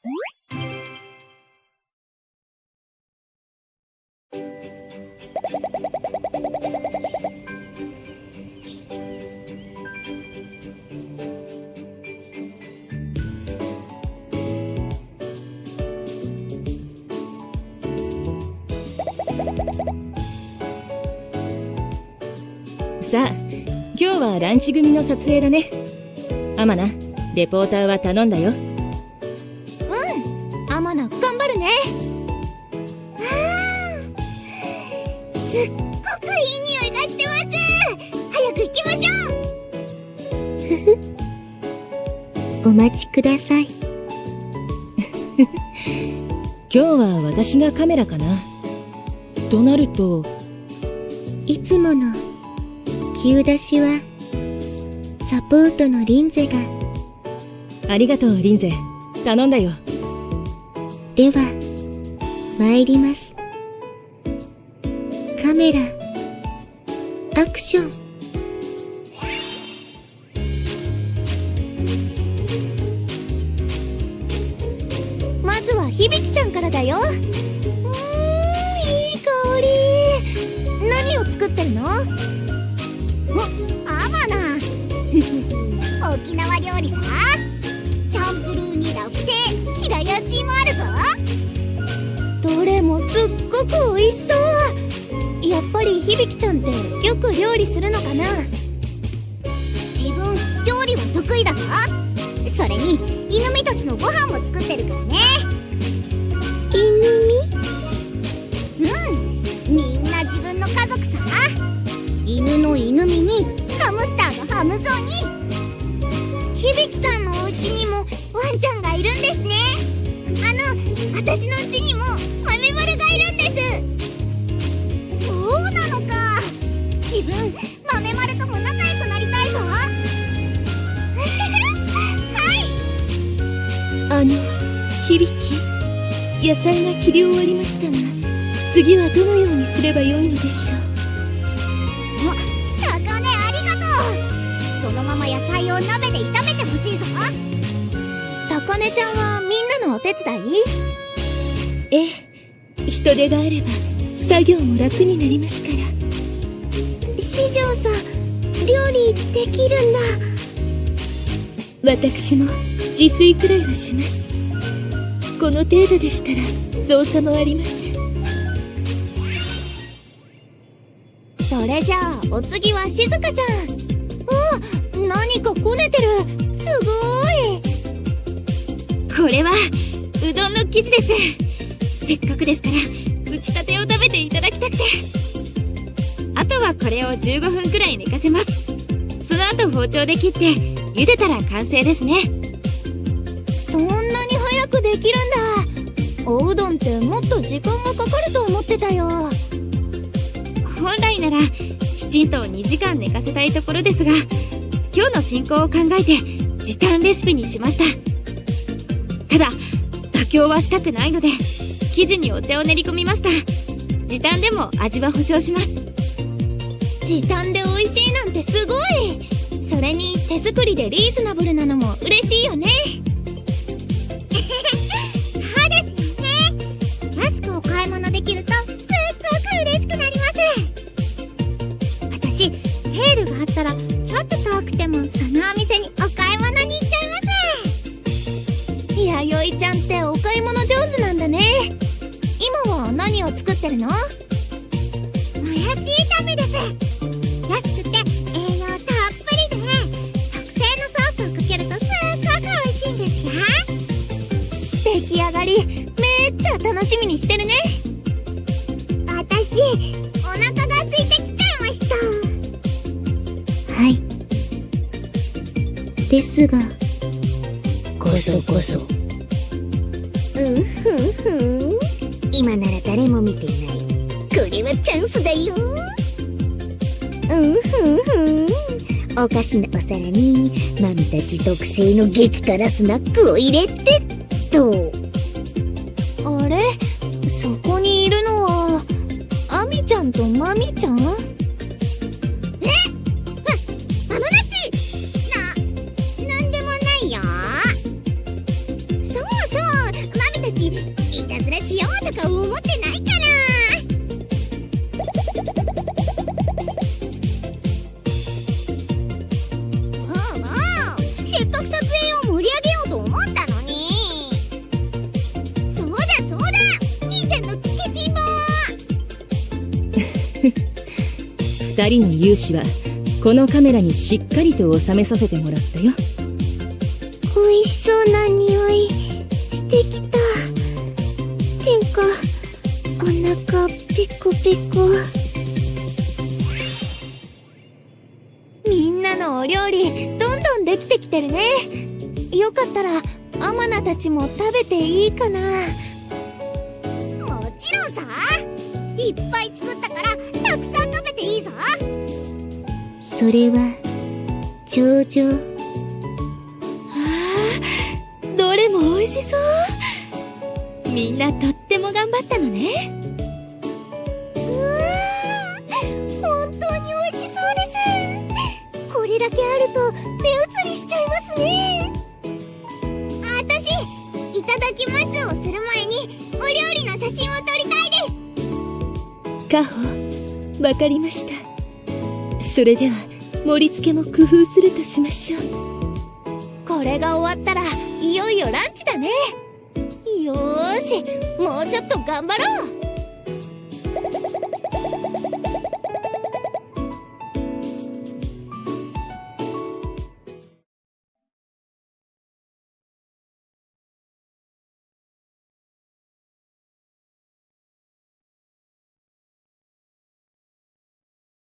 さあ今日はランチ組の撮影だね。アマナレポーターは頼んだよ。すっごくいい匂いがしてます。早く行きましょう。お待ちください今日は私がカメラかな。となるといつもの急出しはサポートのリンゼが。ありがとうリンゼ。頼んだよ。では参りますカメラ。アクション。まずは響ちゃんからだよ。うんいい香り。何を作ってるの？おアマナ。沖縄料理さ。チャンプルーにラフテ。ー平屋チーもあるぞ。どれもすっごく美味しそう。やっぱり響ちゃんってよく料理するのかな？自分料理は得意だぞ。それに犬みたちのご飯も作ってるからね。犬み？うん。みんな自分の家族さ。犬の犬みにハムスターのハムゾウに響さんのお家にもワンちゃんがいるんですね。あの私の家にも豆丸がいるんです野菜が切り終わりましたが次はどのようにすればよいのでしょう？お高根ありがとう。そのまま野菜を鍋で炒めてほしいぞ。高根ちゃんはみんなのお手伝い？ええ人手があれば作業も楽になりますから。四条さん料理できるんだ。私も自炊くらいはしますこの程度でしたら造作もありませんそれじゃあお次は静香ちゃんお何かこねてるすごい。これはうどんの生地です。せっかくですから打ちたてを食べていただきたくて。あとはこれを15分くらい寝かせます。その後包丁で切って茹でたら完成ですね。そんくできるんだ。おうどんってもっと時間がかかると思ってたよ。本来ならきちんと2時間寝かせたいところですが今日の進行を考えて時短レシピにしました。ただ妥協はしたくないので生地にお茶を練り込みました。時短でも味は保証します。時短で美味しいなんてすごい。それに手作りでリーズナブルなのも嬉しいよねきるとすっごく嬉しくなります。私セールがあったらちょっと遠くてもそのお店にお買い物に行っちゃいます。弥生ちゃんってお買い物上手なんだね。今は何を作ってるの？もやし炒めです。安くて栄養たっぷりで特製のソースをかけるとすっごく美味しいんですよ。出来上がりめっちゃ楽しみにしてるね。私お腹が空いてきちゃいました。はい。ですがこそこそ。うんふんふん。今なら誰も見ていない。これはチャンスだよ。うんふんふん。おかしなお皿にマミたち特製の激辛スナックを入れてと。あれ？マミ2人の勇姿はこのカメラにしっかりと収めさせてもらったよ。美味しそうな匂いしてきた。てんかお腹ペコペコ。みんなのお料理どんどんできてきてるね。よかったらアマナたちも食べていいかな。もちろんさ。いっぱい作ったからたくさん食べていいぞ。それは頂上。どれも美味しそう。みんなとっても頑張ったのね。うわー本当に美味しそうです。これだけあると目移りしちゃいますね。あたしいただきますをする前にお料理の写真を撮りたいですカホわかりました。それでは盛り付けも工夫するとしましょう。これが終わったらいよいよランチだね。よしもうちょっと頑張ろう。